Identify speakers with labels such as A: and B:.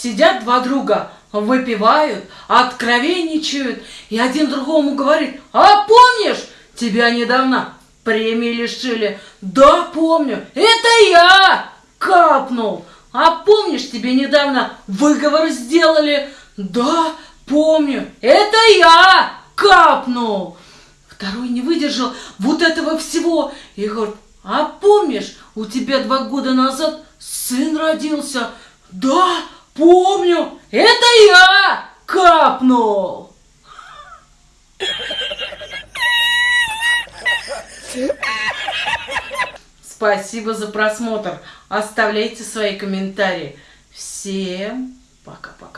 A: Сидят два друга, выпивают, откровенничают, и один другому говорит, а помнишь, тебя недавно премии лишили? Да, помню, это я капнул. А помнишь, тебе недавно выговор сделали? Да, помню, это я капнул. Второй не выдержал вот этого всего и говорит, а помнишь, у тебя два года назад сын родился? Да, это я капнул. Спасибо за просмотр. Оставляйте свои комментарии. Всем пока-пока.